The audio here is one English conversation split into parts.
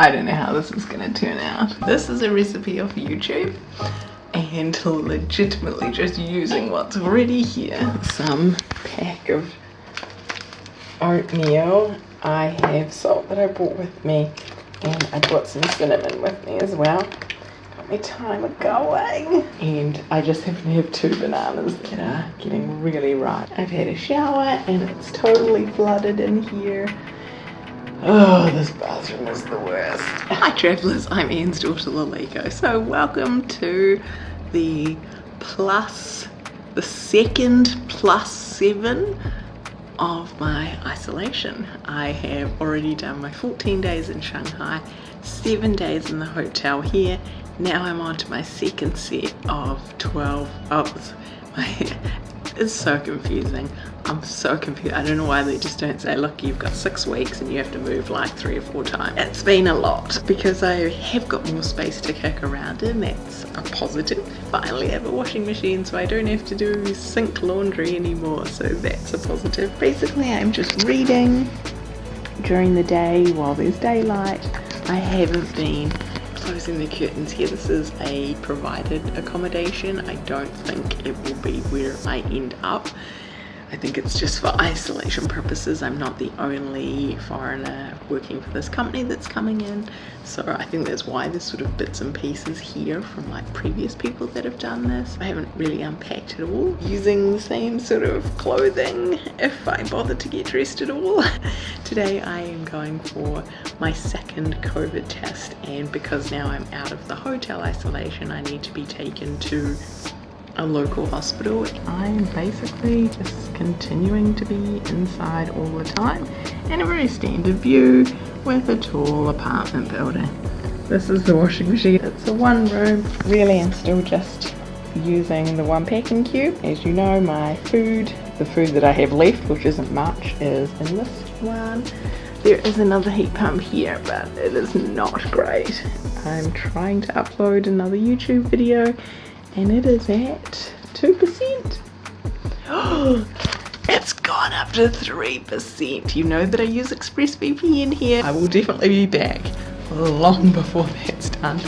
I don't know how this is gonna turn out. This is a recipe off YouTube and legitimately just using what's already here. Some pack of oatmeal. I have salt that I brought with me and I brought some cinnamon with me as well. Got my timer going. And I just happen to have two bananas that are getting really ripe. I've had a shower and it's totally flooded in here. Oh, this bathroom is the worst. Hi travellers, I'm Anne's daughter Laliko. So welcome to the plus, the second plus seven of my isolation. I have already done my 14 days in Shanghai, seven days in the hotel here. Now I'm on to my second set of 12, oh, my it's so confusing. I'm so confused. I don't know why they just don't say, look, you've got six weeks and you have to move like three or four times. It's been a lot because I have got more space to kick around in. That's a positive. Finally have a washing machine so I don't have to do sink laundry anymore. So that's a positive. Basically, I'm just reading during the day while there's daylight. I haven't been closing the curtains here. This is a provided accommodation. I don't think it will be where I end up. I think it's just for isolation purposes. I'm not the only foreigner working for this company that's coming in. So I think that's why there's sort of bits and pieces here from like previous people that have done this. I haven't really unpacked it all. Using the same sort of clothing if I bother to get dressed at all. Today I am going for my second COVID test and because now I'm out of the hotel isolation I need to be taken to a local hospital. I'm basically just continuing to be inside all the time in a very standard view with a tall apartment building. This is the washing machine. It's a one room. Really I'm still just using the one packing cube. As you know my food, the food that I have left which isn't much is in this one. There is another heat pump here but it is not great. I'm trying to upload another YouTube video and it is at 2%. Oh, it's gone up to 3%. You know that I use ExpressVPN here. I will definitely be back long before that's done.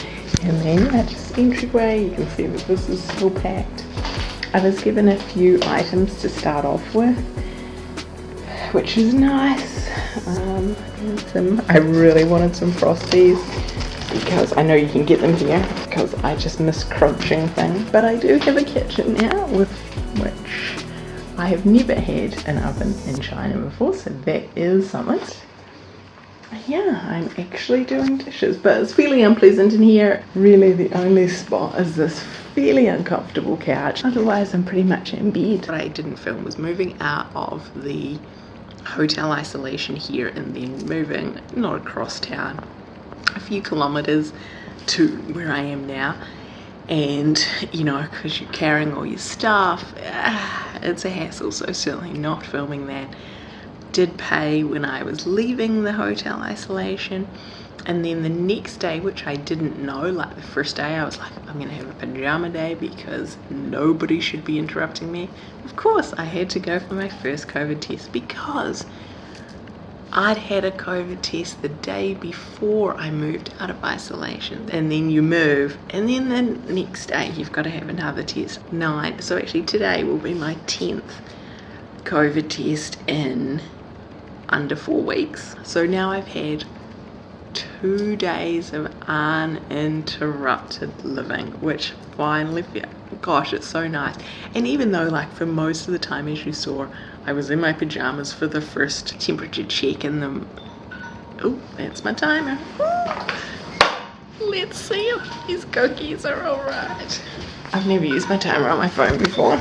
And then that's just entryway. You can see that this is still packed. I was given a few items to start off with, which is nice. Um, some, I really wanted some Frosties because I know you can get them here because I just miss crunching things. But I do have a kitchen now with which I have never had an oven in China before, so that is something. Yeah, I'm actually doing dishes, but it's fairly unpleasant in here. Really the only spot is this fairly uncomfortable couch. Otherwise I'm pretty much in bed. What I didn't film was moving out of the hotel isolation here and then moving not across town a few kilometers to where I am now. And you know because you're carrying all your stuff ah, it's a hassle. So certainly not filming that. Did pay when I was leaving the hotel isolation. And then the next day which I didn't know like the first day I was like I'm gonna have a pajama day because nobody should be interrupting me. Of course I had to go for my first COVID test because I'd had a COVID test the day before I moved out of isolation. And then you move and then the next day you've got to have another test nine. So actually today will be my 10th COVID test in under four weeks. So now I've had two days of uninterrupted living which finally gosh it's so nice. And even though like for most of the time as you saw I was in my pajamas for the first temperature check and the oh that's my timer. Let's see if these cookies are all right. I've never used my timer on my phone before.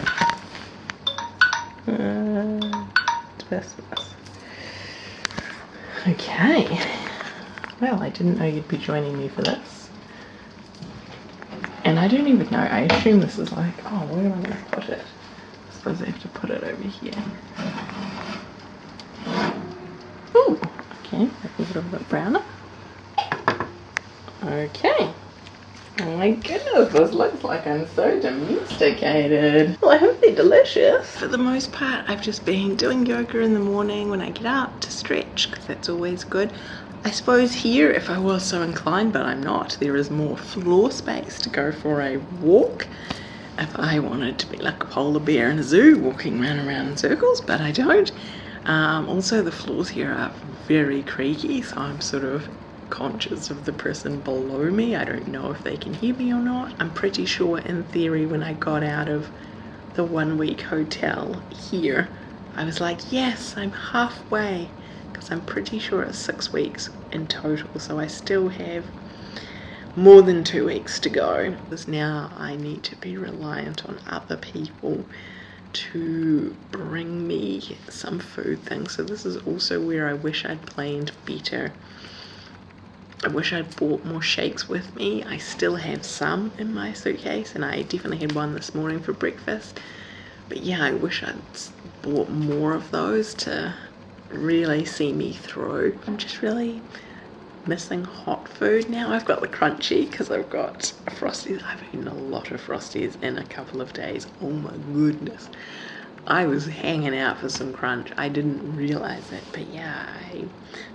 Uh, okay. Well I didn't know you'd be joining me for this. And I don't even know I assume this is like oh where am I going to put it suppose I have to put it over here. Ooh, okay, a little bit browner. Okay, Oh my goodness, this looks like I'm so domesticated. Well, I hope they're delicious. For the most part, I've just been doing yoga in the morning when I get up to stretch, because that's always good. I suppose here, if I was so inclined, but I'm not, there is more floor space to go for a walk. If I wanted to be like a polar bear in a zoo, walking around and around in circles, but I don't. Um, also, the floors here are very creaky, so I'm sort of conscious of the person below me. I don't know if they can hear me or not. I'm pretty sure in theory when I got out of the one week hotel here, I was like, yes, I'm halfway because I'm pretty sure it's six weeks in total. So I still have more than two weeks to go because now I need to be reliant on other people to bring me some food things. So this is also where I wish I'd planned better I wish I'd bought more shakes with me. I still have some in my suitcase and I definitely had one this morning for breakfast. But yeah, I wish I'd bought more of those to really see me through. I'm just really missing hot food now. I've got the crunchy because I've got Frosties. I've eaten a lot of Frosties in a couple of days. Oh my goodness. I was hanging out for some crunch. I didn't realize it, but yeah, I,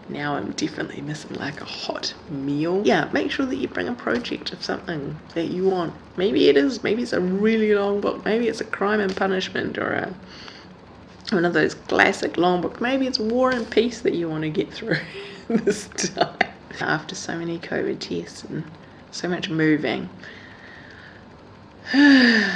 now I'm definitely missing like a hot meal. Yeah, make sure that you bring a project of something that you want. Maybe it is, maybe it's a really long book, maybe it's a crime and punishment or a one of those classic long books. Maybe it's War and Peace that you want to get through this time. After so many COVID tests and so much moving. I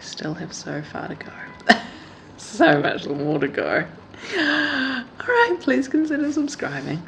still have so far to go. so much more to go. Alright, please consider subscribing.